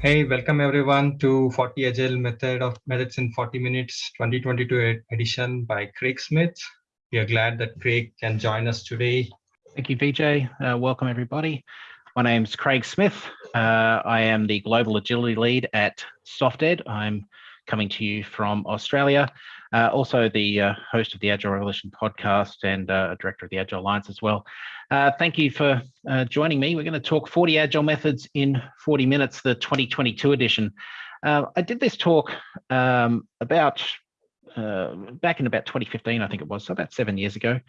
Hey, welcome everyone to 40 Agile Method of Methods in 40 Minutes 2022 edition by Craig Smith. We are glad that Craig can join us today. Thank you, Vijay. Uh, welcome everybody. My name is Craig Smith. Uh, I am the Global Agility Lead at SoftEd. I'm coming to you from Australia. Uh, also the uh, host of the Agile Revolution podcast and uh, director of the Agile Alliance as well. Uh, thank you for uh, joining me. We're going to talk 40 Agile methods in 40 minutes, the 2022 edition. Uh, I did this talk um, about back in about 2015, I think it was, so about seven years ago.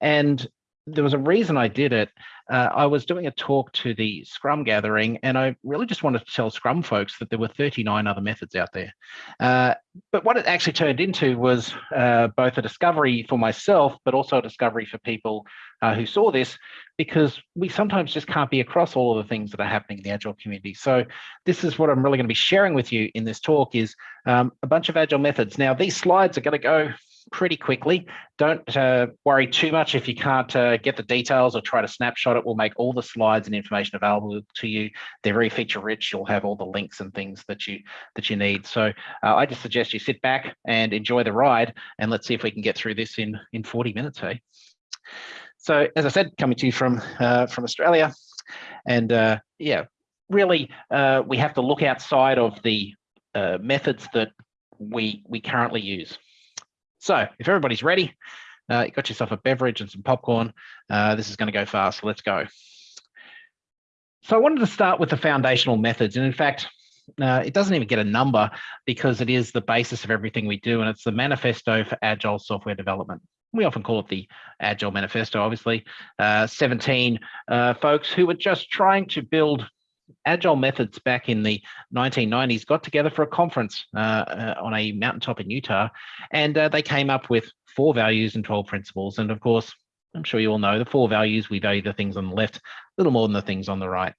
And there was a reason I did it. Uh, I was doing a talk to the Scrum gathering, and I really just wanted to tell Scrum folks that there were 39 other methods out there. Uh, but what it actually turned into was uh, both a discovery for myself, but also a discovery for people uh, who saw this, because we sometimes just can't be across all of the things that are happening in the Agile community. So this is what I'm really going to be sharing with you in this talk is um, a bunch of Agile methods. Now, these slides are going to go pretty quickly. Don't uh, worry too much if you can't uh, get the details or try to snapshot it. We'll make all the slides and information available to you. They're very feature rich. You'll have all the links and things that you that you need. So uh, I just suggest you sit back and enjoy the ride, and let's see if we can get through this in in 40 minutes. Hey. So as I said, coming to you from uh, from Australia, and uh, yeah, really uh, we have to look outside of the methods that we we currently use. So if everybody's ready, uh, you got yourself a beverage and some popcorn, uh, this is going to go fast. Let's go. So I wanted to start with the foundational methods. And in fact, uh, it doesn't even get a number because it is the basis of everything we do. And it's the manifesto for agile software development. We often call it the Agile Manifesto, obviously. Uh, 17 uh, folks who were just trying to build Agile methods back in the 1990s got together for a conference uh, uh, on a mountaintop in Utah, and uh, they came up with four values and 12 principles. And of course, I'm sure you all know the four values, we value the things on the left a little more than the things on the right.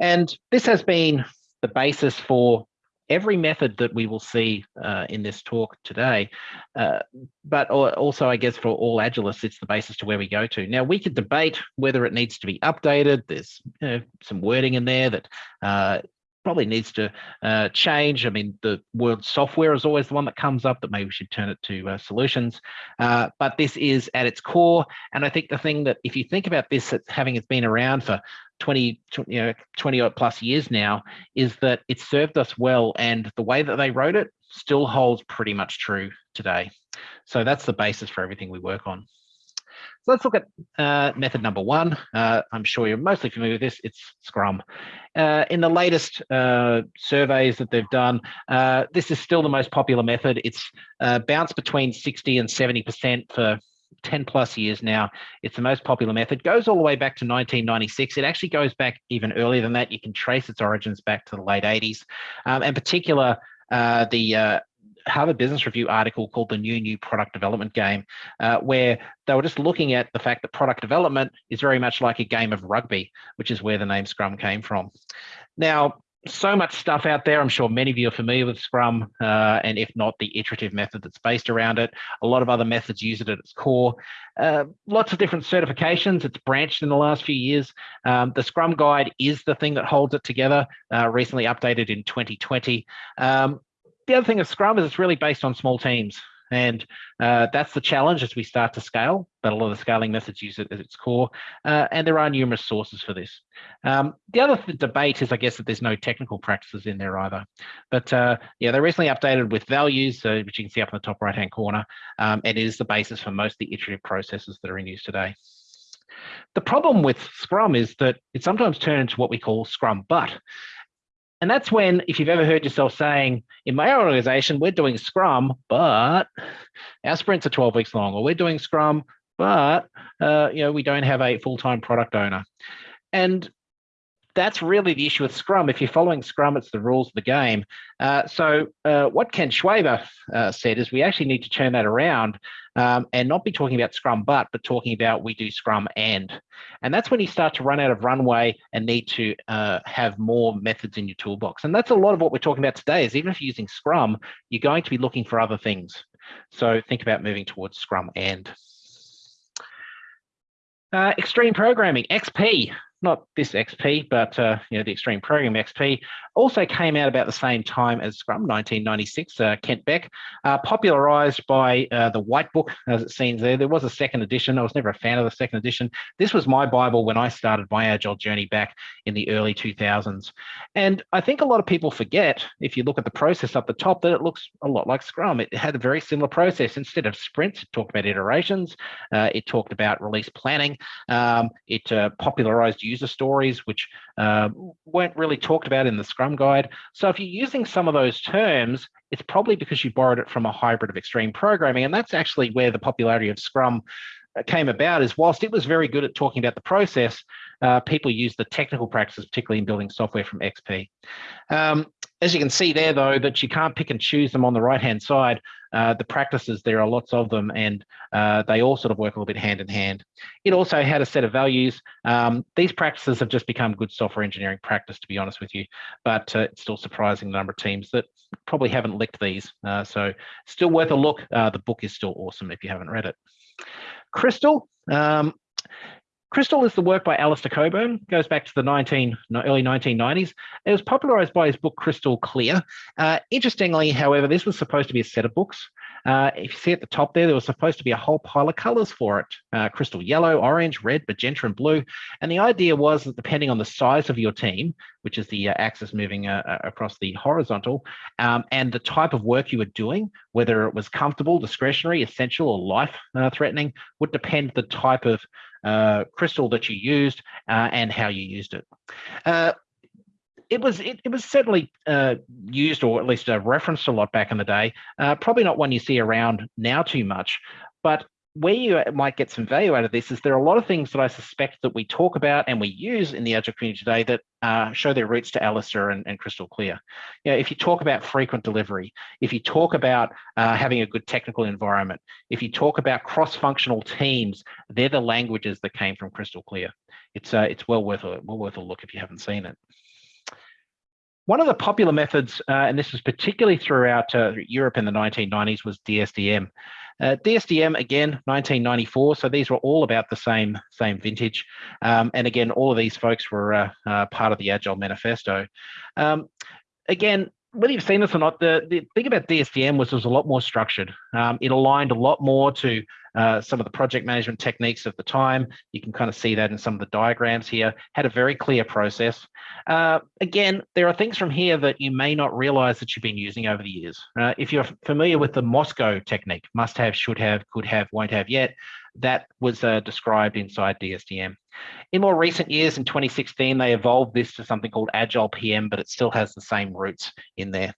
And this has been the basis for every method that we will see uh, in this talk today, uh, but also I guess for all Agilists, it's the basis to where we go to. Now we could debate whether it needs to be updated. There's you know, some wording in there that uh, probably needs to uh, change. I mean, the word software is always the one that comes up that maybe we should turn it to uh, solutions. Uh, but this is at its core. And I think the thing that if you think about this, having it's been around for 20, you know, 20 plus years now, is that it served us well. And the way that they wrote it still holds pretty much true today. So that's the basis for everything we work on. So let's look at uh, method number one. Uh, I'm sure you're mostly familiar with this. It's Scrum. Uh, in the latest uh, surveys that they've done, uh, this is still the most popular method. It's uh, bounced between 60 and 70% for 10 plus years now. It's the most popular method. Goes all the way back to 1996. It actually goes back even earlier than that. You can trace its origins back to the late 80s. Um, in particular, uh, the uh, Harvard Business Review article called The New New Product Development Game, uh, where they were just looking at the fact that product development is very much like a game of rugby, which is where the name Scrum came from. Now, so much stuff out there. I'm sure many of you are familiar with Scrum, uh, and if not, the iterative method that's based around it. A lot of other methods use it at its core. Uh, lots of different certifications. It's branched in the last few years. Um, the Scrum Guide is the thing that holds it together, uh, recently updated in 2020. Um, the other thing of Scrum is it's really based on small teams. And uh, that's the challenge as we start to scale, but a lot of the scaling methods use it at its core. Uh, and there are numerous sources for this. Um, the other th debate is, I guess, that there's no technical practices in there either. But uh, yeah, they recently updated with values, which you can see up in the top right-hand corner. Um, and it is the basis for most of the iterative processes that are in use today. The problem with Scrum is that it sometimes turns into what we call Scrum but. And that's when, if you've ever heard yourself saying, in my organization, we're doing Scrum, but our sprints are 12 weeks long, or we're doing Scrum, but uh, you know, we don't have a full-time product owner. And that's really the issue with Scrum. If you're following Scrum, it's the rules of the game. Uh, so uh, what Ken Schwaber uh, said is we actually need to turn that around um, and not be talking about Scrum but, but talking about we do Scrum and. And that's when you start to run out of runway and need to uh, have more methods in your toolbox. And that's a lot of what we're talking about today is even if you're using Scrum, you're going to be looking for other things. So think about moving towards Scrum and. Uh, extreme programming, XP. Not this XP, but uh, you know the Extreme Program XP, also came out about the same time as Scrum, 1996. Uh, Kent Beck, uh, popularized by uh, the White Book, as it seems there. There was a second edition. I was never a fan of the second edition. This was my Bible when I started my Agile journey back in the early 2000s. And I think a lot of people forget, if you look at the process up the top, that it looks a lot like Scrum. It had a very similar process. Instead of sprints, it talked about iterations. Uh, it talked about release planning. Um, it uh, popularized user stories, which uh, weren't really talked about in the Scrum guide. So if you're using some of those terms, it's probably because you borrowed it from a hybrid of extreme programming. And that's actually where the popularity of Scrum uh, came about is whilst it was very good at talking about the process, uh, people use the technical practices, particularly in building software from XP. Um, as you can see there, though, that you can't pick and choose them on the right-hand side. Uh, the practices, there are lots of them, and uh, they all sort of work a little bit hand in hand. It also had a set of values. Um, these practices have just become good software engineering practice, to be honest with you, but uh, it's still surprising the number of teams that probably haven't licked these. Uh, so still worth a look. Uh, the book is still awesome if you haven't read it. Crystal, um, Crystal is the work by Alistair Cockburn, goes back to the 19, early 1990s. It was popularized by his book Crystal Clear. Uh, interestingly, however, this was supposed to be a set of books. Uh, if you see at the top there, there was supposed to be a whole pile of colors for it. Uh, crystal yellow, orange, red, magenta, and blue. And the idea was that depending on the size of your team, which is the uh, axis moving uh, uh, across the horizontal, um, and the type of work you were doing, whether it was comfortable, discretionary, essential, or life-threatening, would depend the type of uh, crystal that you used uh, and how you used it. Uh, it was it, it was certainly uh, used or at least referenced a lot back in the day. Uh, probably not one you see around now too much, but where you might get some value out of this is there are a lot of things that I suspect that we talk about and we use in the Agile community today that uh, show their roots to Alistair and, and, Crystal Clear. You know, if you talk about frequent delivery, if you talk about uh, having a good technical environment, if you talk about cross-functional teams, they're the languages that came from Crystal Clear. It's uh, it's well worth a well worth a look if you haven't seen it. One of the popular methods, uh, and this was particularly throughout uh, Europe in the 1990s, was DSDM. Uh, DSDM again, 1994. So these were all about the same same vintage. Um, and again, all of these folks were uh, uh, part of the Agile Manifesto. Um, again, whether you've seen this or not, the, the thing about DSDM was it was a lot more structured. Um, it aligned a lot more to uh, some of the project management techniques of the time. You can kind of see that in some of the diagrams here, had a very clear process. Uh, again, there are things from here that you may not realize that you've been using over the years. Uh, if you're familiar with the MoSCoW technique, must have, should have, could have, won't have yet, that was uh, described inside DSDM. In more recent years, in 2016, they evolved this to something called Agile PM, but it still has the same roots in there.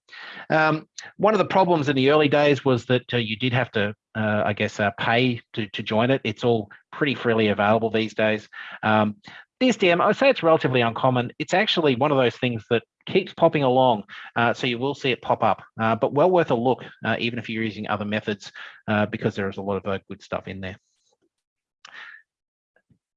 Um, one of the problems in the early days was that uh, you did have to, uh, I guess, uh, pay to, to join it. It's all pretty freely available these days. Um, DSDM, I would say it's relatively uncommon. It's actually one of those things that keeps popping along, uh, so you will see it pop up, uh, but well worth a look, uh, even if you're using other methods, uh, because there is a lot of uh, good stuff in there.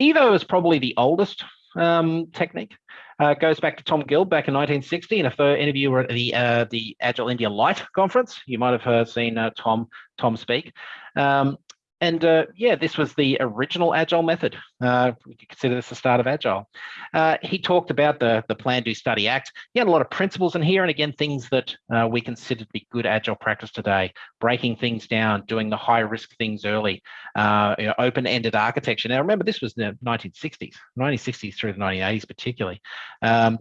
Evo is probably the oldest um, technique. Uh, goes back to Tom Gilb back in 1960. And if any of you were at the uh, the Agile India Light conference, you might have heard, seen uh, Tom Tom speak. Um, and uh, yeah, this was the original Agile method. Uh, we could consider this the start of Agile. Uh, he talked about the, the Plan, Do, Study, Act. He had a lot of principles in here, and again, things that uh, we consider to be good Agile practice today, breaking things down, doing the high risk things early, uh, you know, open-ended architecture. Now, remember, this was the 1960s, 1960s through the 1980s particularly. Um,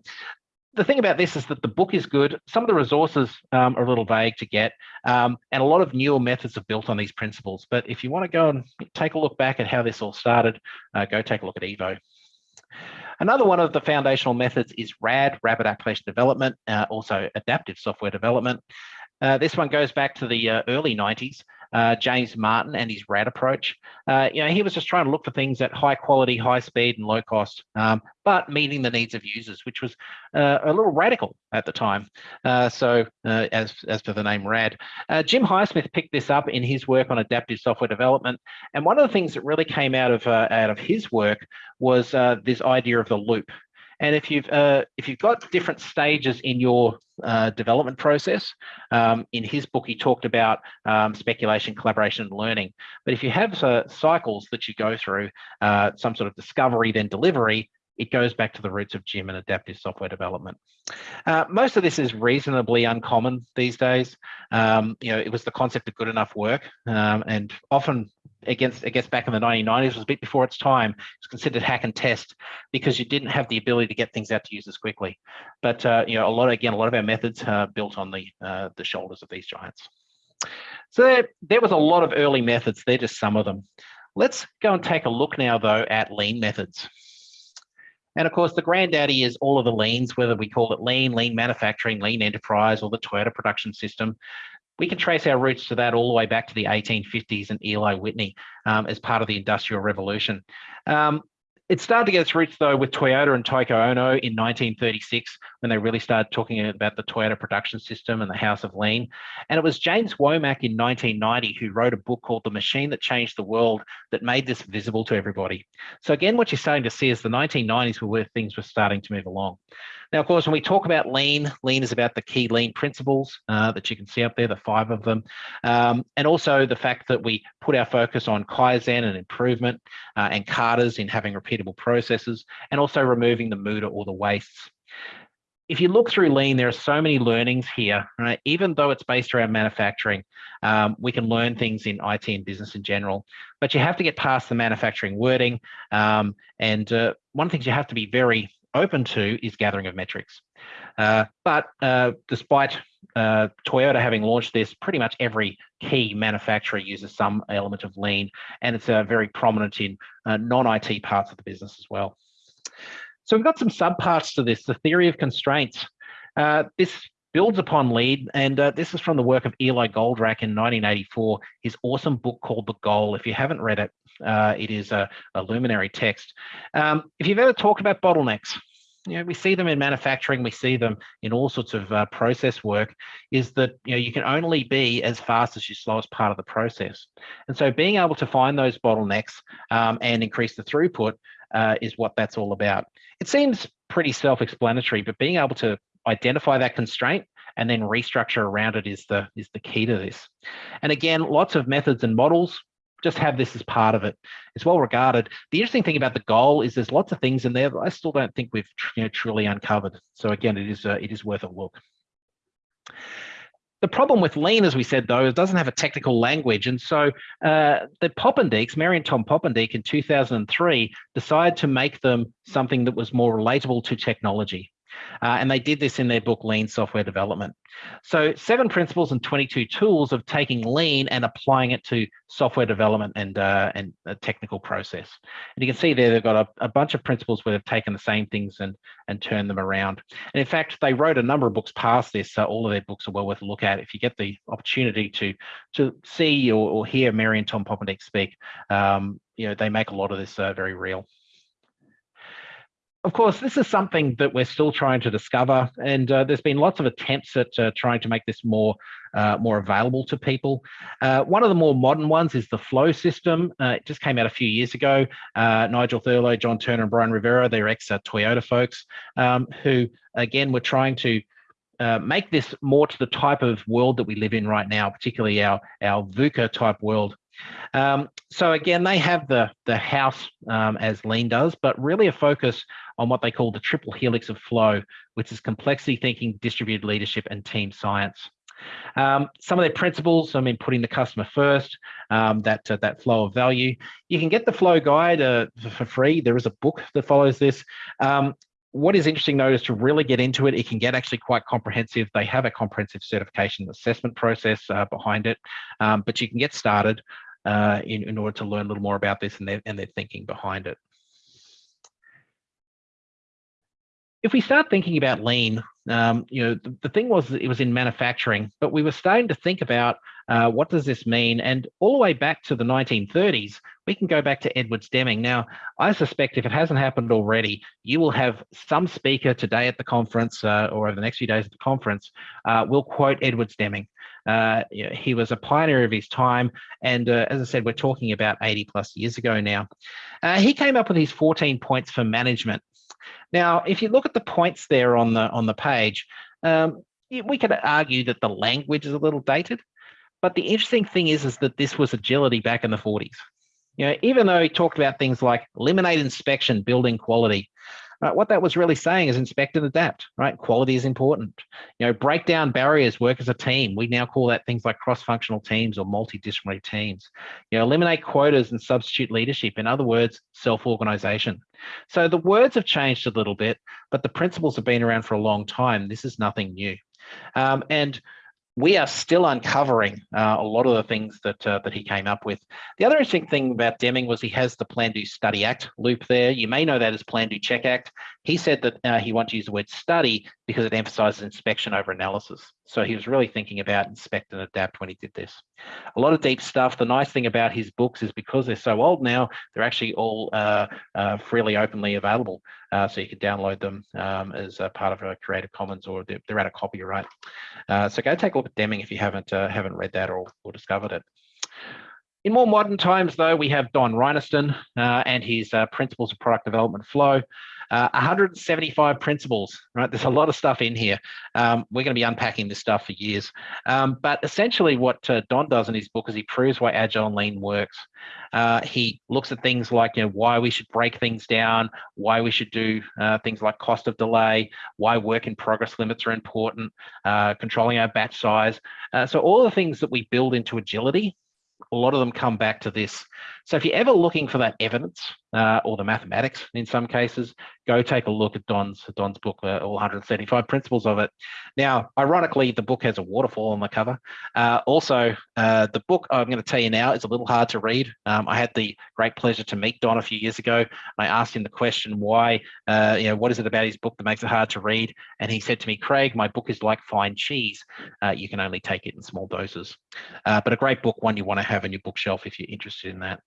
the thing about this is that the book is good. Some of the resources um, are a little vague to get, um, and a lot of newer methods are built on these principles. But if you want to go and take a look back at how this all started, uh, go take a look at Evo. Another one of the foundational methods is RAD, Rapid Application Development, uh, also Adaptive Software Development. Uh, this one goes back to the uh, early 90s uh, James Martin and his RAD approach. Uh, you know, he was just trying to look for things at high quality, high speed, and low cost, um, but meeting the needs of users, which was uh, a little radical at the time. So, as as per the name RAD, Jim Highsmith picked this up in his work on adaptive software development, and one of the things that really came out of out of his work was this idea of the loop. And if you've uh, if you've got different stages in your uh, development process, um, in his book he talked about um, speculation, collaboration, and learning. But if you have uh, cycles that you go through, uh, some sort of discovery, then delivery, it goes back to the roots of Jim and adaptive software development. Uh, most of this is reasonably uncommon these days. Um, you know, it was the concept of good enough work, um, and often against I guess back in the 1990s was a bit before its time. It's considered hack and test because you didn't have the ability to get things out to users quickly. But uh, you know, a lot of, again, a lot of our methods are built on the uh, the shoulders of these giants. So there, there was a lot of early methods. They're just some of them. Let's go and take a look now, though, at lean methods. And of course, the granddaddy is all of the leans, whether we call it lean, lean manufacturing, lean enterprise, or the Toyota production system. We can trace our roots to that all the way back to the 1850s and Eli Whitney um, as part of the Industrial Revolution. Um, it started to get its roots though with Toyota and Taiichi Ohno in 1936 when they really started talking about the Toyota production system and the House of Lean. And it was James Womack in 1990 who wrote a book called The Machine That Changed the World that made this visible to everybody. So again, what you're starting to see is the 1990s were where things were starting to move along. Now, of course, when we talk about lean, lean is about the key lean principles uh, that you can see up there, the five of them, um, and also the fact that we put our focus on Kaizen and improvement uh, and katas in having repeatable processes, and also removing the muda or the wastes if you look through lean, there are so many learnings here, right? Even though it's based around manufacturing, um, we can learn things in IT and business in general, but you have to get past the manufacturing wording. Um, and uh, one of the things you have to be very open to is gathering of metrics. Uh, but uh, despite uh, Toyota having launched this, pretty much every key manufacturer uses some element of lean, and it's uh, very prominent in uh, non-IT parts of the business as well. So we've got some subparts to this, the theory of constraints. Uh, this builds upon lean, and this is from the work of Eli Goldratt in 1984, his awesome book called The Goal. If you haven't read it, uh, it is a, a luminary text. Um, if you've ever talked about bottlenecks, you know, we see them in manufacturing, we see them in all sorts of uh, process work, is that you know you can only be as fast as your slowest part of the process. And so being able to find those bottlenecks um, and increase the throughput uh, is what that's all about. It seems pretty self-explanatory, but being able to identify that constraint and then restructure around it is the is the key to this. And again, lots of methods and models just have this as part of it. It's well regarded. The interesting thing about the goal is there's lots of things in there that I still don't think we've you know, truly uncovered. So again, it is uh, it is worth a look. The problem with lean, as we said, though, it doesn't have a technical language. And so uh, the Poppendiecks, Mary and Tom Poppendieck in 2003, decided to make them something that was more relatable to technology. Uh, and they did this in their book, Lean Software Development. So seven principles and 22 tools of taking lean and applying it to software development and, uh, and a technical process. And you can see there, they've got a, a, bunch of principles where they've taken the same things and, and turned them around. And in fact, they wrote a number of books past this. So all of their books are well worth a look at. If you get the opportunity to, to see or, or hear Mary and Tom Poppendieck speak, um, you know, they make a lot of this uh, very real of course, this is something that we're still trying to discover, and uh, there's been lots of attempts at uh, trying to make this more uh, more available to people. Uh, one of the more modern ones is the flow system. Uh, it just came out a few years ago. Uh, Nigel Thurlow, John Turner, and Brian Rivera, they're ex-Toyota folks, um, who again were trying to uh, make this more to the type of world that we live in right now, particularly our, our VUCA type world. Um, so again, they have the, the house um, as Lean does, but really a focus on what they call the triple helix of flow, which is complexity thinking, distributed leadership, and team science. Um, some of their principles, I mean, putting the customer first, um, that uh, that flow of value. You can get the flow guide uh, for free. There is a book that follows this. Um, what is interesting though is to really get into it, it can get actually quite comprehensive. They have a comprehensive certification assessment process uh, behind it, um, but you can get started uh, in, in order to learn a little more about this and their, and their thinking behind it. if we start thinking about lean, um, you know, the, the, thing was it was in manufacturing, but we were starting to think about uh, what does this mean? And all the way back to the 1930s, we can go back to Edwards Deming. Now, I suspect if it hasn't happened already, you will have some speaker today at the conference uh, or over the next few days at the conference uh, will quote Edwards Deming. Uh, he was a pioneer of his time. And uh, as I said, we're talking about 80 plus years ago now. Uh, he came up with these 14 points for management. Now, if you look at the points there on the on the page, um, we could argue that the language is a little dated, but the interesting thing is, is that this was agility back in the 40s. You know, even though he talked about things like eliminate inspection, building quality, Right? What that was really saying is inspect and adapt, right? Quality is important. You know, break down barriers, work as a team. We now call that things like cross-functional teams or multidisciplinary teams. You know, eliminate quotas and substitute leadership. In other words, self-organization. So the words have changed a little bit, but the principles have been around for a long time. This is nothing new. Um, and we are still uncovering uh, a lot of the things that uh, that he came up with. The other interesting thing about Deming was he has the Plan Do Study Act loop there. You may know that as Plan Do Check Act. He said that uh, he wanted to use the word study because it emphasizes inspection over analysis. So he was really thinking about inspect and adapt when he did this. A lot of deep stuff. The nice thing about his books is because they're so old now, they're actually all uh, uh, freely openly available. Uh, so you can download them um, as a part of a Creative Commons or they're, they're copyright. Uh, so go take a look at Deming if you haven't uh, haven't read that or, or discovered it. In more modern times, though, we have Don Reinertsen uh, and his uh, Principles of Product Development Flow. Uh, 175 principles, right? There's a lot of stuff in here. Um, we're going to be unpacking this stuff for years. Um, but essentially what uh, Don does in his book is he proves why Agile and Lean works. Uh, he looks at things like, you know, why we should break things down, why we should do uh, things like cost of delay, why work in progress limits are important, uh, controlling our batch size. So all the things that we build into agility a lot of them come back to this. So if you're ever looking for that evidence uh, or the mathematics in some cases, go take a look at Don's Don's book, uh, all 135 principles of it. Now, ironically, the book has a waterfall on the cover. Uh, also, uh, the book I'm going to tell you now is a little hard to read. Um, I had the great pleasure to meet Don a few years ago. I asked him the question, why, uh, you know, what is it about his book that makes it hard to read? And he said to me, Craig, my book is like fine cheese. Uh, you can only take it in small doses. but a great book, one you want to have on your bookshelf if you're interested in that.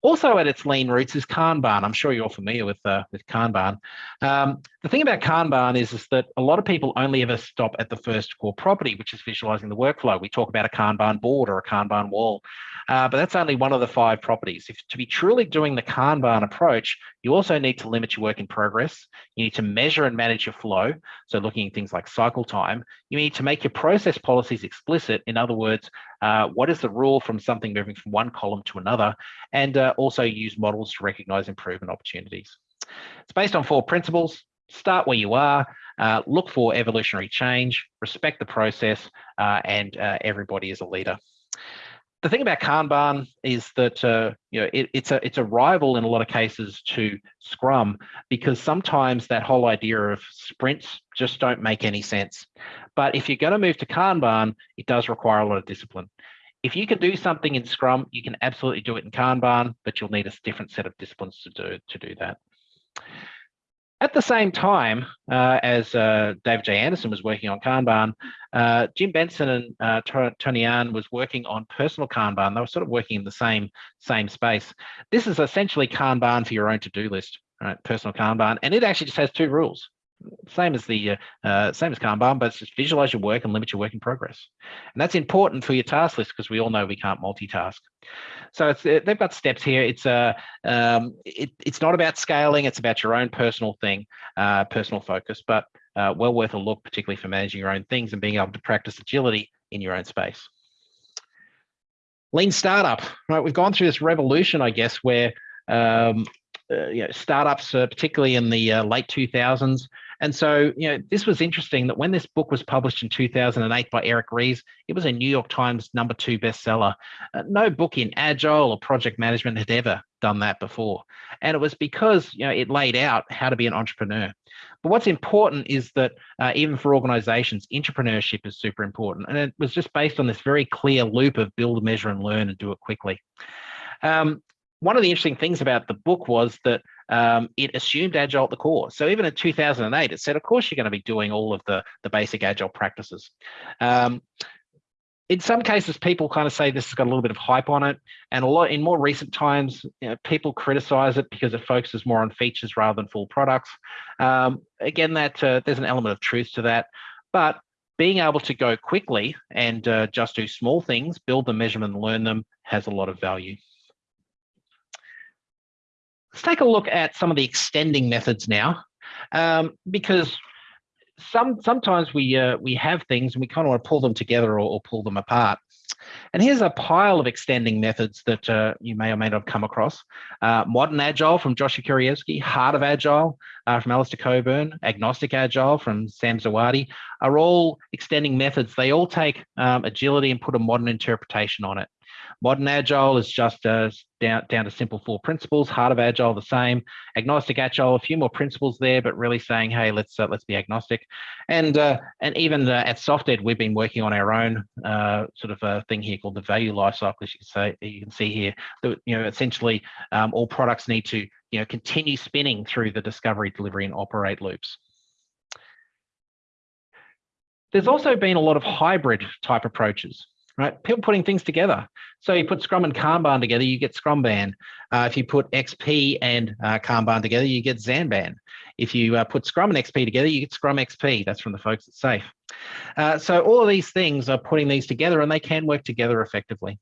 Also at its lean roots is Kanban. I'm sure you're familiar with uh, with Kanban. Um, the thing about Kanban is, is that a lot of people only ever stop at the first core property, which is visualizing the workflow. We talk about a Kanban board or a Kanban wall, uh, but that's only one of the five properties. If to be truly doing the Kanban approach, you also need to limit your work in progress. You need to measure and manage your flow. So looking at things like cycle time, you need to make your process policies explicit. In other words, uh, what is the rule from something moving from one column to another, and uh, also use models to recognize improvement opportunities. It's based on four principles. Start where you are, uh, look for evolutionary change, respect the process, uh, and uh, everybody is a leader the thing about Kanban is that uh, you know it, it's a it's a rival in a lot of cases to Scrum because sometimes that whole idea of sprints just don't make any sense. But if you're going to move to Kanban, it does require a lot of discipline. If you can do something in Scrum, you can absolutely do it in Kanban, but you'll need a different set of disciplines to do to do that. At the same time uh, as uh, David J. Anderson was working on Kanban, uh, Jim Benson and uh, Tonianne was working on personal Kanban. They were sort of working in the same, same space. This is essentially Kanban for your own to-do list, right? Personal Kanban, and it actually just has two rules same as the uh, same as Kanban, but it's just visualize your work and limit your work in progress. And that's important for your task list because we all know we can't multitask. So uh, they've got steps here. It's a uh, um, it, it's not about scaling. It's about your own personal thing, uh, personal focus, but uh, well worth a look, particularly for managing your own things and being able to practice agility in your own space. Lean startup, right? We've gone through this revolution, I guess, where um, uh, you know, startups, particularly in the late 2000s, and so, you know, this was interesting that when this book was published in 2008 by Eric Ries, it was a New York Times number two bestseller. Uh, no book in agile or project management had ever done that before. And it was because, you know, it laid out how to be an entrepreneur. But what's important is that uh, even for organizations, entrepreneurship is super important. And it was just based on this very clear loop of build, measure, and learn and do it quickly. Um, one of the interesting things about the book was that um, it assumed agile at the core. So even in 2008, it said, of course, you're going to be doing all of the, the basic agile practices. Um, in some cases, people kind of say this has got a little bit of hype on it, and a lot in more recent times, you know, people criticize it because it focuses more on features rather than full products. Um, again, that uh, there's an element of truth to that, but being able to go quickly and uh, just do small things, build them, measurement, and learn them has a lot of value. Let's take a look at some of the extending methods now, um, because some sometimes we uh, we have things and we kind of want to pull them together or, or pull them apart. And here's a pile of extending methods that uh, you may or may not have come across. Uh, modern Agile from Joshua Kerievsky, Heart of Agile uh, from Alistair Cockburn, Agnostic Agile from Sam Zawadi are all extending methods. They all take um, agility and put a modern interpretation on it. Modern Agile is just uh, down, down to simple four principles. Heart of Agile, the same. Agnostic Agile, a few more principles there, but really saying, hey, let's uh, let's be agnostic. And uh, and even uh, at SoftEd, we've been working on our own uh, sort of a thing here called the value lifecycle. As you can say, you can see here, that you know, essentially um, all products need to you know continue spinning through the discovery, delivery, and operate loops. There's also been a lot of hybrid type approaches right? People putting things together. So you put Scrum and Kanban together, you get Scrumban. Uh, if you put XP and uh, Kanban together, you get Xanpan. If you uh, put Scrum and XP together, you get Scrum XP. That's from the folks at SAFe. Uh, so all of these things are putting these together and they can work together effectively.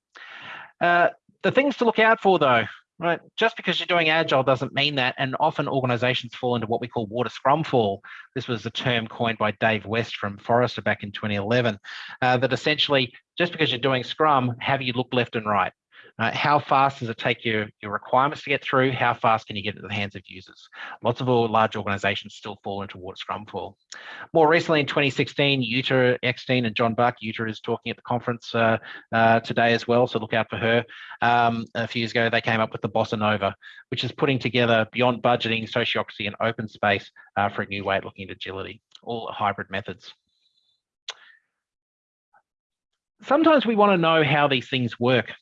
Uh, the things to look out for though, Right. Just because you're doing agile doesn't mean that. And often organizations fall into what we call water scrum fall. This was a term coined by Dave West from Forrester back in 2011, uh, that essentially just because you're doing scrum, have you look left and right? Uh, how fast does it take your, your requirements to get through? How fast can you get into the hands of users? Lots of all large organizations still fall into what Scrum fall. More recently in 2016, Jutta Eckstein and John Buck, Jutta is talking at the conference uh, uh, today as well, so look out for her. Um, a few years ago, they came up with the Bossa Nova, which is putting together beyond budgeting, sociocracy, and open space uh, for a new way of looking at agility, all hybrid methods sometimes we want to know how these things work.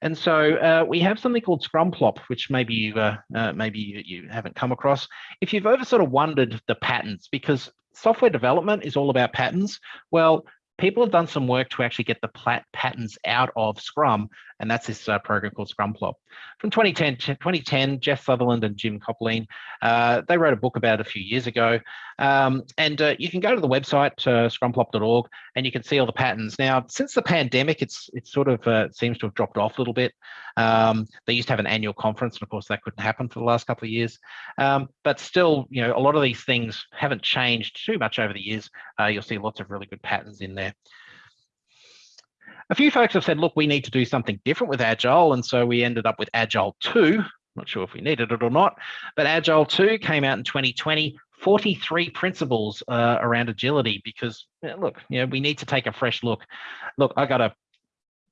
And so uh, we have something called Scrumplop, which maybe you uh, uh, maybe you, you, haven't come across. If you've ever sort of wondered the patterns, because software development is all about patterns. Well, people have done some work to actually get the patterns out of Scrum, and that's this uh, program called Scrumplop. From 2010, 2010, Jeff Sutherland and Jim Coplien, uh, they wrote a book about it a few years ago, um, and uh, you can go to the website, uh, scrumplop.org, and you can see all the patterns. Now, since the pandemic, it's it sort of uh, seems to have dropped off a little bit. Um, they used to have an annual conference, and of course that couldn't happen for the last couple of years. Um, but still, you know, a lot of these things haven't changed too much over the years. Uh, you'll see lots of really good patterns in there. A few folks have said, look, we need to do something different with Agile. And so we ended up with Agile 2. Not sure if we needed it or not, but Agile 2 came out in 2020 43 principles uh, around agility because look, you know, we need to take a fresh look. Look, I got to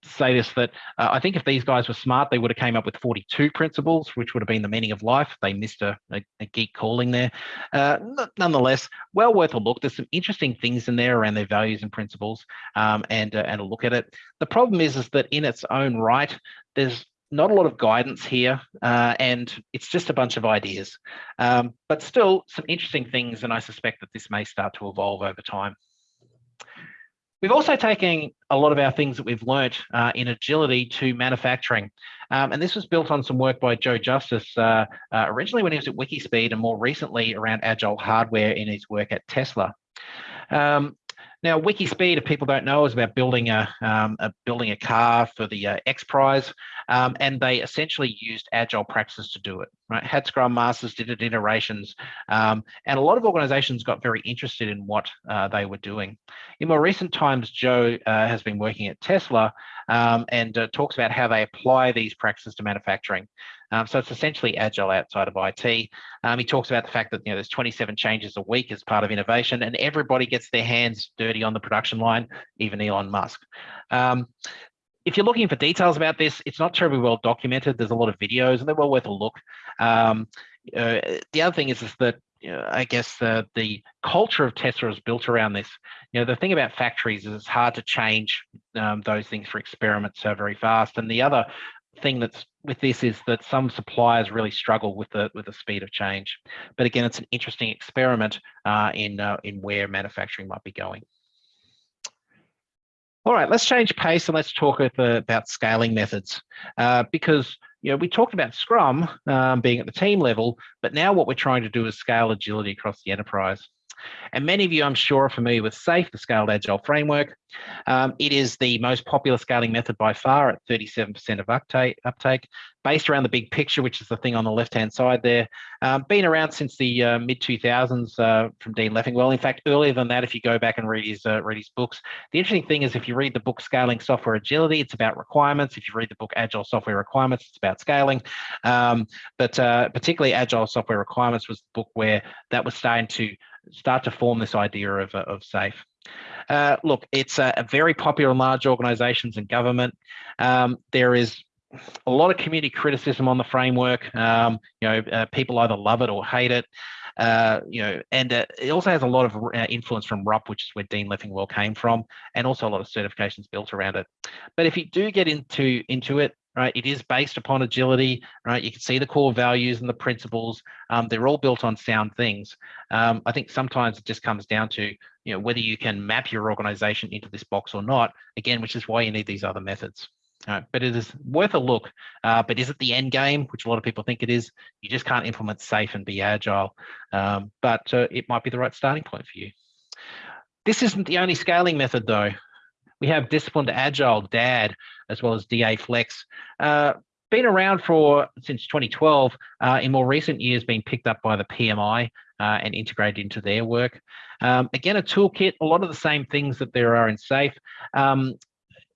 say this that uh, I think if these guys were smart, they would have came up with 42 principles, which would have been the meaning of life. They missed a, a, a geek calling there. Uh, nonetheless, well worth a look. There's some interesting things in there around their values and principles, um, and uh, and a look at it. The problem is, is that in its own right, there's not a lot of guidance here, uh, and it's just a bunch of ideas. Um, but still, some interesting things, and I suspect that this may start to evolve over time. We've also taken a lot of our things that we've learnt uh, in agility to manufacturing. Um, and this was built on some work by Joe Justice uh, uh, originally when he was at Wikispeed and more recently around agile hardware in his work at Tesla. Um, now, WikiSpeed, if people don't know, is about building a, um, a building a car for the uh, X Prize, um, and they essentially used agile practices to do it. Right, had Scrum Masters, did it iterations, um, and a lot of organizations got very interested in what uh, they were doing. In more recent times, Joe uh, has been working at Tesla um, and uh, talks about how they apply these practices to manufacturing. Um, so it's essentially agile outside of IT. Um, he talks about the fact that you know there's 27 changes a week as part of innovation, and everybody gets their hands dirty on the production line, even Elon Musk. Um, if you're looking for details about this, it's not terribly well documented. There's a lot of videos, and they're well worth a look. Um, uh, the other thing is, is that you know, I guess uh, the culture of Tesla is built around this. You know, the thing about factories is it's hard to change um, those things for experiments so very fast. And the other thing that's with this is that some suppliers really struggle with the with the speed of change. But again, it's an interesting experiment uh, in uh, in where manufacturing might be going. All right, let's change pace and let's talk about scaling methods uh, because you know we talked about Scrum um, being at the team level, but now what we're trying to do is scale agility across the enterprise. And many of you, I'm sure, are familiar with SAFe, the Scaled Agile Framework. Um, it is the most popular scaling method by far at 37% of uptake, uptake, based around the big picture, which is the thing on the left-hand side there. Um, been around since the uh, mid-2000s uh, from Dean Leffingwell. In fact, earlier than that, if you go back and read his, uh, read his books. The interesting thing is if you read the book Scaling Software Agility, it's about requirements. If you read the book Agile Software Requirements, it's about scaling. Um, but uh, particularly Agile Software Requirements was the book where that was starting to start to form this idea of, uh, of SAFe. Uh, look, it's a, very popular in large organizations and government. Um, there is a lot of community criticism on the framework. Um, you know, uh, people either love it or hate it. Uh, you know, and uh, it also has a lot of uh, influence from RUP, which is where Dean Leffingwell came from, and also a lot of certifications built around it. But if you do get into into it, right? It is based upon agility, right? You can see the core values and the principles. Um, they're all built on sound things. Um, I think sometimes it just comes down to, you know, whether you can map your organization into this box or not, again, which is why you need these other methods. Right, but it is worth a look. Uh, but is it the end game, which a lot of people think it is? You just can't implement SAFe and be agile, um, but uh, it might be the right starting point for you. This isn't the only scaling method though. We have disciplined agile, DAD, as well as DA Flex. Uh, been around for since 2012. Uh, in more recent years, been picked up by the PMI uh, and integrated into their work. Um, again, a toolkit, a lot of the same things that there are in SAFe. Um,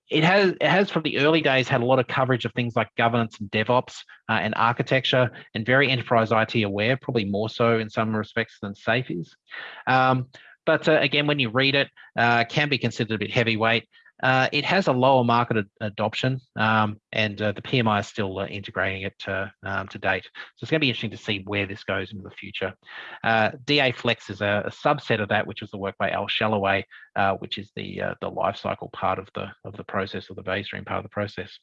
it has it has from the early days had a lot of coverage of things like governance and DevOps uh, and architecture and very enterprise IT aware, probably more so in some respects than SAFe is. Um, but uh, again, when you read it, uh, can be considered a bit heavyweight. Uh, it has a lower market ad adoption, um, and uh, the PMI is still uh, integrating it to, um, to date. So it's going to be interesting to see where this goes into the future. Uh, DA Flex is a, a, subset of that, which was the work by Al Shalloway, uh, which is the the life cycle part of the of the process, or the value stream part of the process.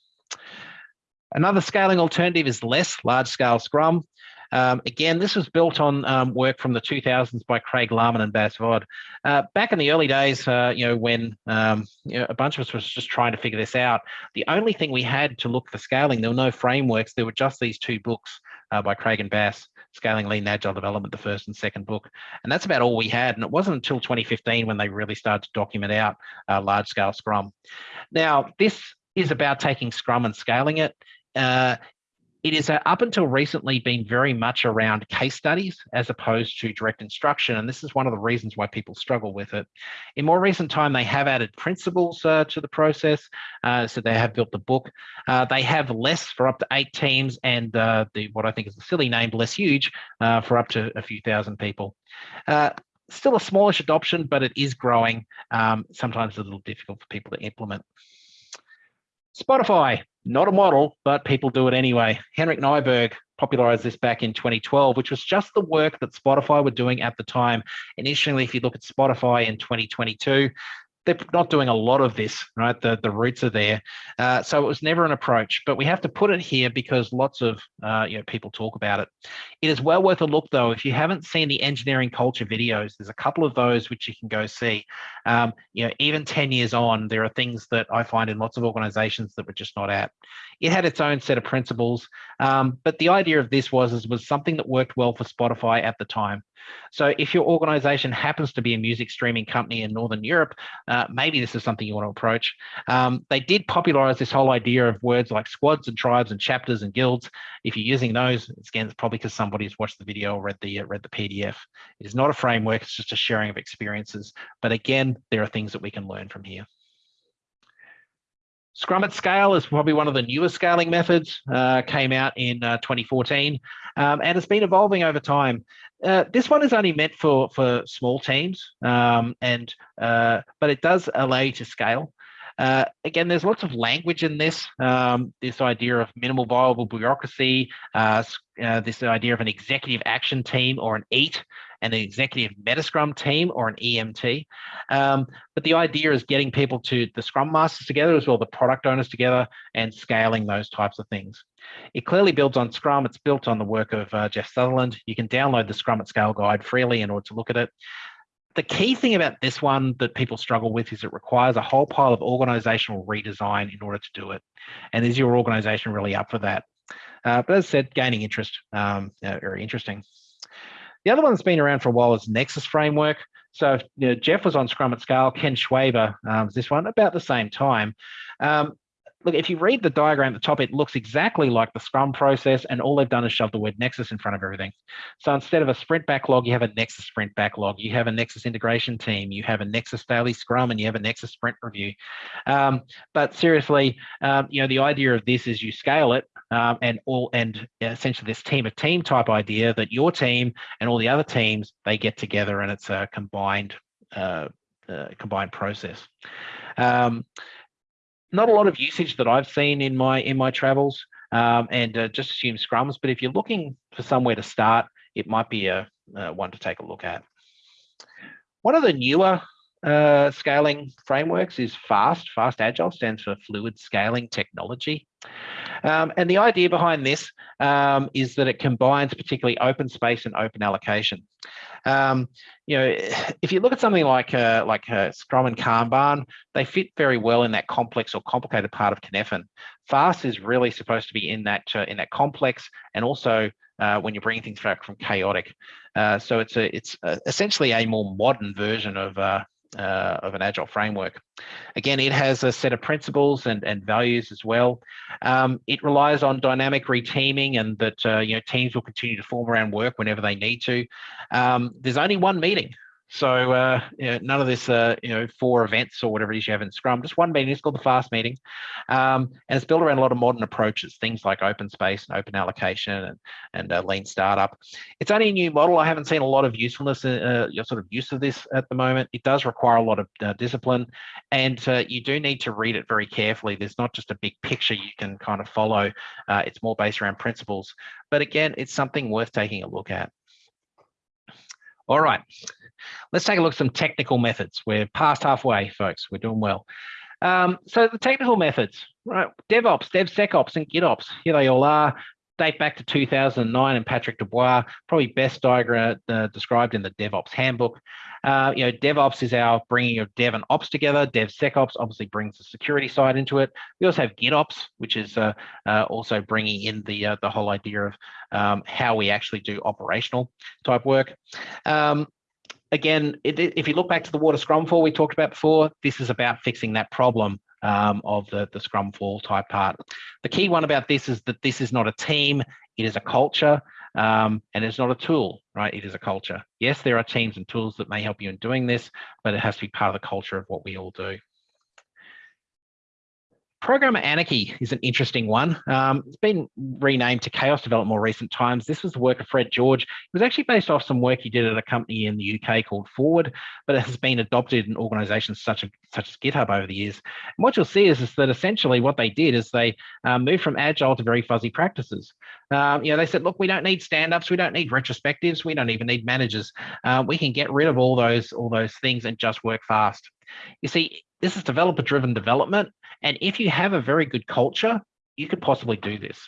Another scaling alternative is less large scale Scrum. Um, again, this was built on um, work from the 2000s by Craig Larman and Bas Vodde. Uh, back in the early days, uh, you know, when um, you know, a bunch of us was just trying to figure this out, the only thing we had to look for scaling, there were no frameworks. There were just these two books uh, by Craig and Bas, Scaling Lean Agile Development, the first and second book. And that's about all we had. And it wasn't until 2015 when they really started to document out uh, large scale Scrum. Now, this is about taking Scrum and scaling it. Uh, it is uh, up until recently been very much around case studies as opposed to direct instruction. And this is one of the reasons why people struggle with it. In more recent time, they have added principles uh, to the process. Uh, so they have built the book. Uh, they have less for up to eight teams and uh, the what I think is the silly name, less huge, for up to a few thousand people still a smallish adoption, but it is growing. Um, sometimes a little difficult for people to implement. Spotify, not a model, but people do it anyway. Henrik Kniberg popularized this back in 2012, which was just the work that Spotify were doing at the time. Interestingly, if you look at Spotify in 2022, they're not doing a lot of this, right? The, the roots are there. Uh, so it was never an approach, but we have to put it here because lots of uh, you know people talk about it. It is well worth a look though. If you haven't seen the engineering culture videos, there's a couple of those which you can go see. Um, you know, even 10 years on, there are things that I find in lots of organizations that we're just not at. It had its own set of principles, um, but the idea of this was, was something that worked well for Spotify at the time. So if your organization happens to be a music streaming company in Northern Europe, uh, maybe this is something you want to approach. Um, they did popularize this whole idea of words like squads and tribes and chapters and guilds. If you're using those, again, it's probably because somebody's watched the video or read the, uh, read the PDF. It is not a framework, it's just a sharing of experiences. But again, there are things that we can learn from here. Scrum at scale is probably one of the newer scaling methods, uh, came out in uh, 2014, um, and it's been evolving over time. Uh, this one is only meant for, for small teams, um, and uh, but it does allow you to scale. Uh, again, there's lots of language in this, um, this idea of minimal viable bureaucracy, uh, this idea of an executive action team or an EAT, and an executive Metascrum team or an EMT. Um, but the idea is getting people to the Scrum Masters together as well, the product owners together and scaling those types of things. It clearly builds on Scrum. It's built on the work of uh, Jeff Sutherland. You can download the Scrum at Scale guide freely in order to look at it. The key thing about this one that people struggle with is it requires a whole pile of organizational redesign in order to do it. And is your organization really up for that? Uh, but as I said, gaining interest, um, very interesting. The other one that's been around for a while is Nexus framework. So you know, Jeff was on Scrum at Scale, Ken Schwaber um, this one about the same time. Um, look, if you read the diagram at the top, it looks exactly like the Scrum process, and all they've done is shove the word Nexus in front of everything. So instead of a sprint backlog, you have a Nexus sprint backlog. You have a Nexus integration team. You have a Nexus daily Scrum, and you have a Nexus sprint review. Um, but seriously, um, you know, the idea of this is you scale it, um, and all and essentially this team of team type idea that your team and all the other teams they get together and it's a combined uh, uh, combined process. Um, not a lot of usage that I've seen in my in my travels, um, and uh, just assume scrums. But if you're looking for somewhere to start, it might be a, a one to take a look at. One of the newer uh, scaling frameworks is FAST. FAST Agile stands for Fluid Scaling Technology. Um, and the idea behind this um, is that it combines particularly open space and open allocation. Um, you know, if you look at something like uh, like uh, Scrum and Kanban, they fit very well in that complex or complicated part of Cynefin. Fast is really supposed to be in that uh, in that complex, and also uh, when you're bringing things back from chaotic. Uh, so it's a it's a, essentially a more modern version of uh, of an agile framework. Again, it has a set of principles and, and values as well. Um, it relies on dynamic reteaming and that uh, you know teams will continue to form around work whenever they need to. Um, there's only one meeting so uh, none of this, uh, you know, four events or whatever it is you have in Scrum, just one meeting. It's called the fast meeting, um, and it's built around a lot of modern approaches, things like open space and open allocation and and uh, lean startup. It's only a new model. I haven't seen a lot of usefulness, uh, your sort of use of this at the moment. It does require a lot of uh, discipline, and uh, you do need to read it very carefully. There's not just a big picture you can kind of follow. it's more based around principles, but again, it's something worth taking a look at. All right, let's take a look at some technical methods. We're past halfway, folks. We're doing well. Um, so the technical methods, right? DevOps, DevSecOps, and GitOps. Here they all are. Date back to 2009 and Patrick Debois, probably best diagram uh, described in the DevOps handbook. Uh, you know, DevOps is our bringing of Dev and Ops together. DevSecOps obviously brings the security side into it. We also have GitOps, which is uh, uh also bringing in the uh, the whole idea of um, how we actually do operational type work. Um, again, it, if you look back to the water scrum fall we talked about before, this is about fixing that problem um, of the, the scrum fall type part. The key one about this is that this is not a team, it is a culture um, and it's not a tool, right? It is a culture. Yes, there are teams and tools that may help you in doing this, but it has to be part of the culture of what we all do. Programmer Anarchy is an interesting one. Um, it's been renamed to Chaos Development more recent times. This was the work of Fred George. It was actually based off some work he did at a company in the UK called Forward, but it has been adopted in organizations such, as, such as GitHub over the years. And what you'll see is, is that essentially what they did is they um, moved from agile to very fuzzy practices. Um, you know, they said, look, we don't need stand-ups, we don't need retrospectives, we don't even need managers. Uh, we can get rid of all those all those things and just work fast. You see, this is developer driven development. And if you have a very good culture, you could possibly do this.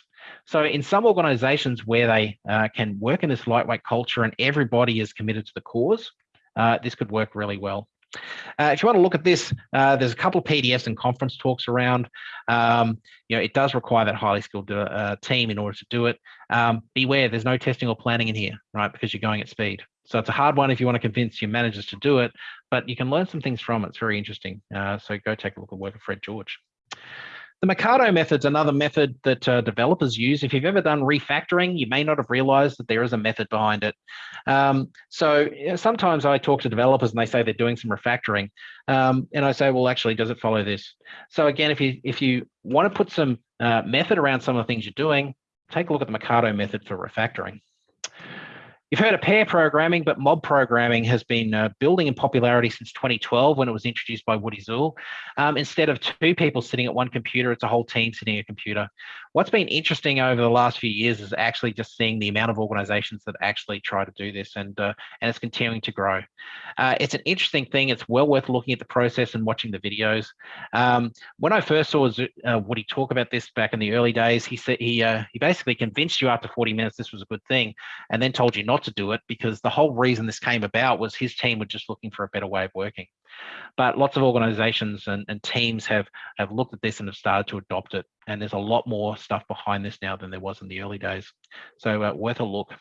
So in some organizations where they uh, can work in this lightweight culture and everybody is committed to the cause, uh, this could work really well. Uh, if you want to look at this, uh, there's a couple of PDFs and conference talks around. Um, you know, it does require that highly skilled uh, team in order to do it. Um, beware, there's no testing or planning in here, right? Because you're going at speed. So it's a hard one if you want to convince your managers to do it, but you can learn some things from it. It's very interesting. Uh, so go take a look at work of Fred George. The Mikado method's another method that uh, developers use. If you've ever done refactoring, you may not have realized that there is a method behind it. Um, so sometimes I talk to developers and they say they're doing some refactoring. Um, and I say, well, actually, does it follow this? So again, if you if you want to put some uh, method around some of the things you're doing, take a look at the Mikado method for refactoring. You've heard of pair programming, but mob programming has been uh, building in popularity since 2012 when it was introduced by Woody Zuill. Um, instead of two people sitting at one computer, it's a whole team sitting at a computer. What's been interesting over the last few years is actually just seeing the amount of organizations that actually try to do this and, uh, and it's continuing to grow. Uh, it's an interesting thing. It's well worth looking at the process and watching the videos. Um, when I first saw uh, Woody talk about this back in the early days, he said he, uh, he basically convinced you after 40 minutes this was a good thing and then told you not to do it because the whole reason this came about was his team were just looking for a better way of working. But lots of organizations and, and teams have, have looked at this and have started to adopt it. And there's a lot more stuff behind this now than there was in the early days. So uh, worth a look.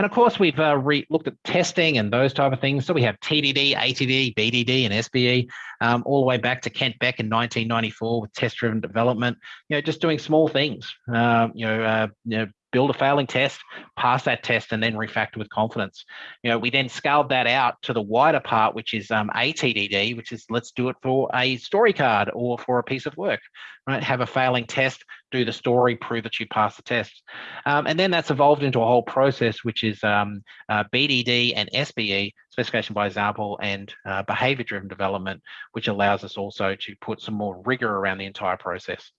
And of course, we've uh, looked at testing and those type of things. So we have TDD, ATD, BDD, and SBE, um, all the way back to Kent Beck in 1994 with test-driven development. You know, just doing small things. Uh, you know, uh, you know, build a failing test, pass that test, and then refactor with confidence. You know, we then scaled that out to the wider part, which is um, ATDD, which is let's do it for a story card or for a piece of work, right? Have a failing test, do the story, prove that you pass the test. Um, and then that's evolved into a whole process, which is um, uh, BDD and SBE, specification by example, and uh, behavior-driven development, which allows us also to put some more rigor around the entire process.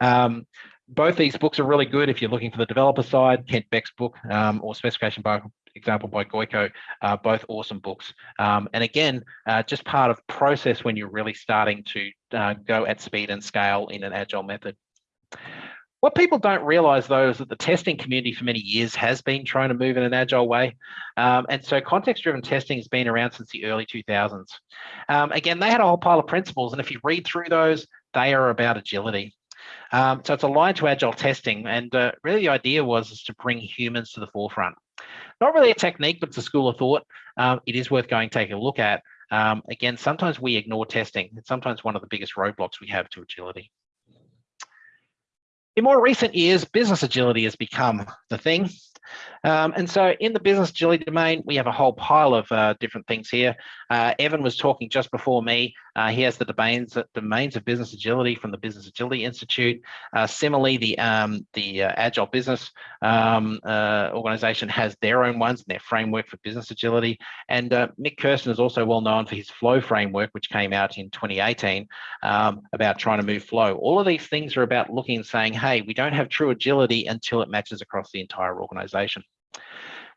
Um, both these books are really good if you're looking for the developer side, Kent Beck's book um, or Specification by Example by Gojko, uh, both awesome books. Um, and again, uh, just part of process when you're really starting to uh, go at speed and scale in an agile method. What people don't realize though is that the testing community for many years has been trying to move in an agile way. Um, and so context-driven testing has been around since the early 2000s. Um, again, they had a whole pile of principles. And if you read through those, they are about agility. Um, so it's aligned to agile testing. And uh, really the idea was is to bring humans to the forefront. Not really a technique, but it's a school of thought. Um, it is worth going take a look at. Um, again, sometimes we ignore testing. It's sometimes one of the biggest roadblocks we have to agility. In more recent years, business agility has become the thing. Um, and so in the business agility domain, we have a whole pile of uh, different things here. Uh, Evan was talking just before me. Uh, he has the domains, domains of business agility from the Business Agility Institute. Uh, similarly, the, um, the uh, Agile Business um, uh, organization has their own ones and their framework for business agility. And Mik Kersten is also well known for his flow framework, which came out in 2018 um, about trying to move flow. All of these things are about looking and saying, hey, we don't have true agility until it matches across the entire organization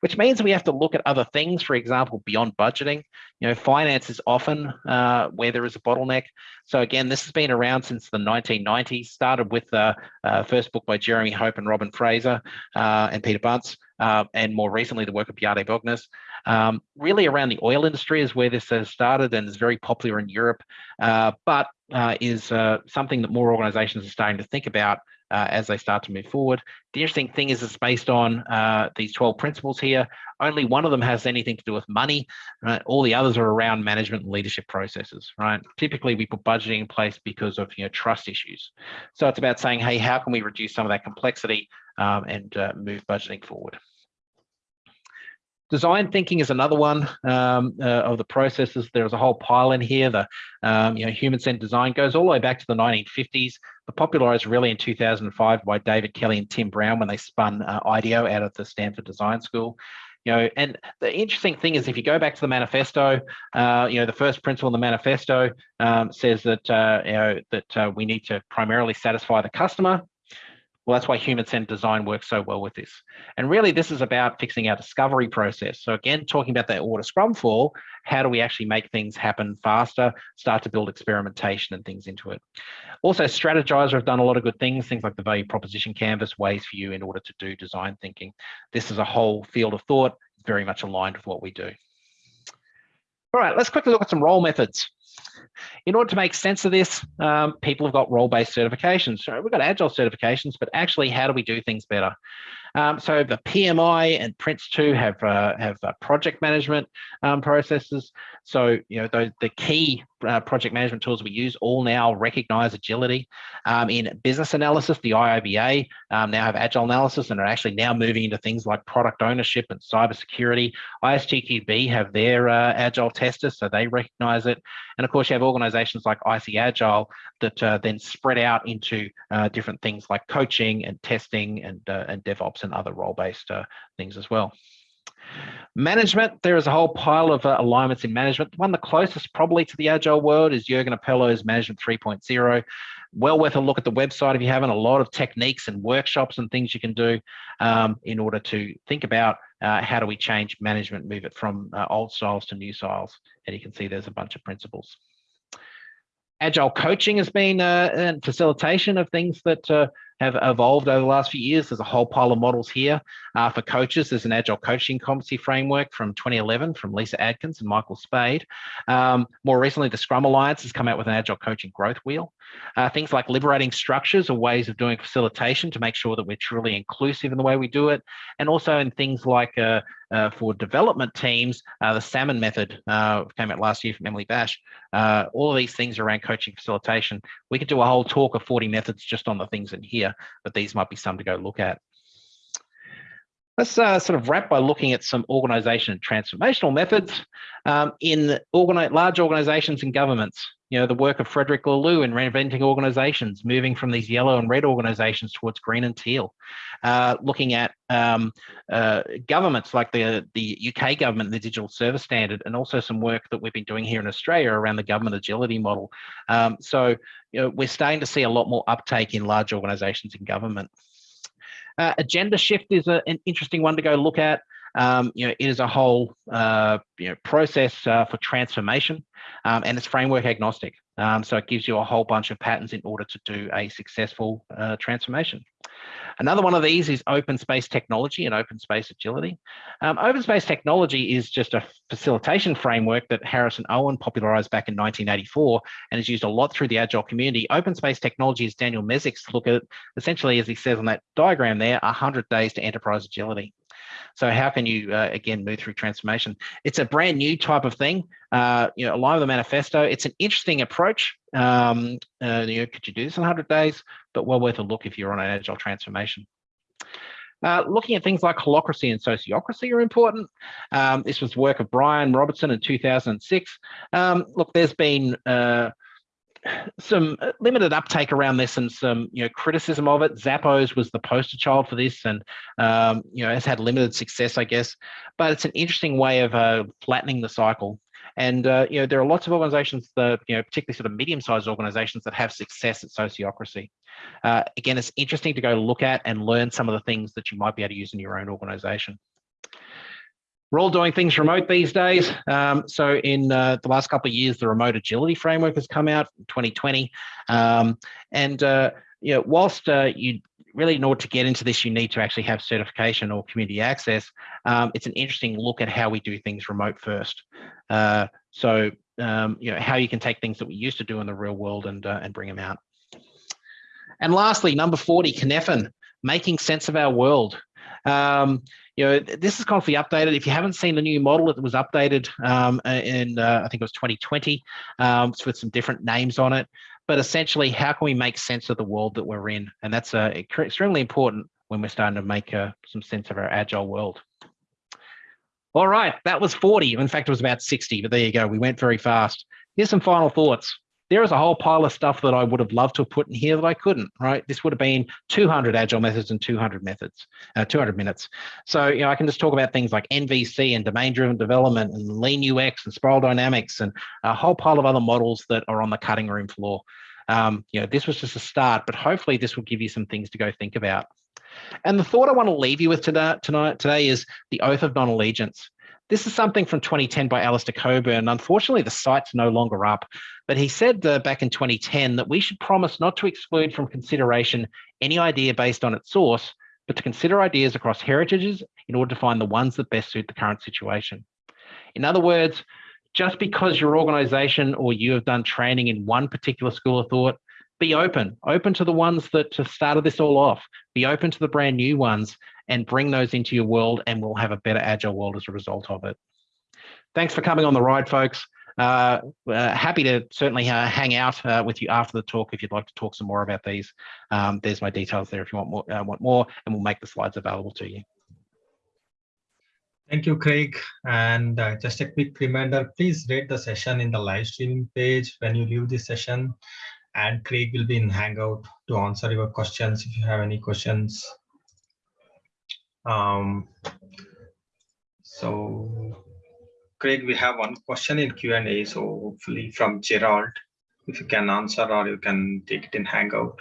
which means we have to look at other things, for example, beyond budgeting. You know, finance is often uh, where there is a bottleneck. So again, this has been around since the 1990s, started with the uh, first book by Jeremy Hope and Robin Fraser uh, and Peter Bunce, uh, and more recently the work of Bjarte Bogsnes. Um, really around the oil industry is where this has started and is very popular in Europe, uh, but uh, is something that more organizations are starting to think about uh, as they start to move forward. The interesting thing is it's based on uh, these 12 principles here. Only one of them has anything to do with money, right? All the others are around management and leadership processes, right? Typically we put budgeting in place because of you know trust issues. So it's about saying, hey, how can we reduce some of that complexity um, and uh, move budgeting forward? Design thinking is another one um, uh, of the processes. There's a whole pile in here. The um, you know human-centered design goes all the way back to the 1950s, but popularized really in 2005 by David Kelley and Tim Brown when they spun uh, IDEO out of the Stanford Design School. You know, and the interesting thing is if you go back to the manifesto, uh, you know, the first principle in the manifesto um, says that uh, you know that uh, we need to primarily satisfy the customer well, that's why human-centered design works so well with this. And really, this is about fixing our discovery process. So again, talking about that water scrum fall, how do we actually make things happen faster, start to build experimentation and things into it. Also, Strategyzer have done a lot of good things, things like the value proposition canvas, ways for you in order to do design thinking. This is a whole field of thought, very much aligned with what we do. All right, let's quickly look at some role methods. In order to make sense of this, um, people have got role-based certifications. So we've got agile certifications, but actually, how do we do things better? Um, so the PMI and Prince2 have uh, have uh, project management um, processes. So you know the, the key uh, project management tools we use all now recognize agility. Um, in business analysis, the IIBA um, now have agile analysis and are actually now moving into things like product ownership and cybersecurity. ISTQB have their uh, agile testers, so they recognize it. And of course, you have organizations like IC Agile that uh, then spread out into uh, different things like coaching and testing and, uh, and DevOps and other role-based uh, things as well. Management, there is a whole pile of uh, alignments in management. One the closest probably to the agile world is Jürgen Appelo's Management 3.0. Well worth a look at the website if you haven't. A lot of techniques and workshops and things you can do um, in order to think about uh, how do we change management, move it from uh, old styles to new styles. And you can see there's a bunch of principles. Agile coaching has been uh, facilitation of things that uh, have evolved over the last few years. There's a whole pile of models here uh, for coaches. There's an agile coaching competency framework from 2011 from Lisa Adkins and Michael Spayd. Um, more recently, the Scrum Alliance has come out with an agile coaching growth wheel. Uh, things like liberating structures are ways of doing facilitation to make sure that we're truly inclusive in the way we do it. And also in things like uh, uh, for development teams, uh, the Samman method uh, came out last year from Emily Bache. Uh, all of these things around coaching facilitation. We could do a whole talk of 40 methods just on the things in here, but these might be some to go look at. Let's uh, sort of wrap by looking at some organization and transformational methods um, in organi large organizations and governments. You know, the work of Frederic Laloux in reinventing organizations, moving from these yellow and red organizations towards green and teal. Uh, looking at um, uh, governments like the, the UK government, the Digital Service Standard, and also some work that we've been doing here in Australia around the government agility model. Um, so, you know, we're starting to see a lot more uptake in large organizations in government. Uh, Agendashift is a, an interesting one to go look at. Um, you know, it is a whole uh, you know, process uh, for transformation um, and it's framework agnostic. Um, so it gives you a whole bunch of patterns in order to do a successful uh, transformation. Another one of these is open space technology and open space agility. Um, open space technology is just a facilitation framework that Harrison Owen popularized back in 1984 and is used a lot through the Agile community. Open space technology is Daniel Mezick's look at, essentially, as he says on that diagram there, 100 days to enterprise agility. So how can you, uh, again, move through transformation? It's a brand new type of thing. Uh, you know, a lot of the manifesto, it's an interesting approach. Um, uh, you know, could you do this in 100 days? But well worth a look if you're on an agile transformation. Uh, looking at things like holacracy and sociocracy are important. Um, this was work of Brian Robertson in 2006. Um, look, there's been uh, some uh, limited uptake around this and some you know criticism of it. Zappos was the poster child for this, and um, you know has had limited success, I guess. But it's an interesting way of uh, flattening the cycle. And uh, you know there are lots of organisations that you know particularly sort of medium-sized organisations that have success at sociocracy. Uh, again, it's interesting to go look at and learn some of the things that you might be able to use in your own organisation. We're all doing things remote these days. Um, so in uh, the last couple of years, the remote agility framework has come out in 2020. Um, and uh, you know, whilst uh, you really in order to get into this, you need to actually have certification or community access. Um, it's an interesting look at how we do things remote first. Uh, so um, you know, how you can take things that we used to do in the real world and, uh, and bring them out. And lastly, number 40, Cynefin, making sense of our world. Um, you know, this is constantly updated. If you haven't seen the new model, it was updated um, in, uh, I think it was 2020 um, with some different names on it. But essentially, how can we make sense of the world that we're in? And that's uh, extremely important when we're starting to make uh, some sense of our agile world. All right, that was 40. In fact, it was about 60, but there you go. We went very fast. Here's some final thoughts there is a whole pile of stuff that I would have loved to have put in here that I couldn't, right? This would have been 200 agile methods and 200 methods, uh, 200 minutes. So, you know, I can just talk about things like NVC and domain driven development and lean UX and spiral dynamics and a whole pile of other models that are on the cutting room floor. Um, you know, this was just a start, but hopefully this will give you some things to go think about. And the thought I want to leave you with tonight, tonight today is the oath of non-allegiance. This is something from 2010 by Alistair Cockburn. Unfortunately, the site's no longer up, but he said uh, back in 2010 that we should promise not to exclude from consideration any idea based on its source, but to consider ideas across heritages in order to find the ones that best suit the current situation. In other words, just because your organization or you have done training in one particular school of thought, be open, open to the ones that started this all off, be open to the brand new ones and bring those into your world and we'll have a better agile world as a result of it. Thanks for coming on the ride, folks. Uh, uh, happy to certainly uh, hang out uh, with you after the talk if you'd like to talk some more about these. Um, there's my details there if you want more, uh, want more, and we'll make the slides available to you. Thank you, Craig. And uh, just a quick reminder, please rate the session in the live streaming page when you leave this session. And Craig will be in Hangout to answer your questions if you have any questions. Um, so, Craig, we have one question in Q&A, so hopefully from Gerald, if you can answer or you can take it in Hangout.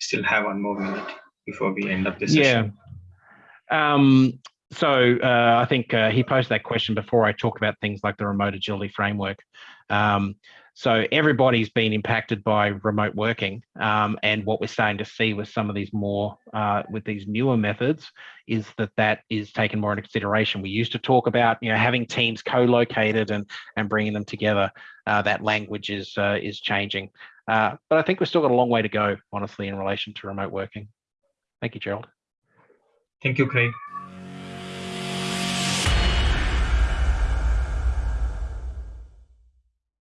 Still have one more minute before we end up this yeah. session. Um, so uh, I think uh, he posed that question before I talked about things like the remote agility framework. Um, so everybody's been impacted by remote working, um, and what we're starting to see with some of these more uh, with these newer methods is that that is taken more into consideration. We used to talk about you know having teams co-located and and bringing them together. Uh, that language is uh, is changing, uh, but I think we've still got a long way to go, honestly, in relation to remote working. Thank you, Gerald. Thank you, Craig.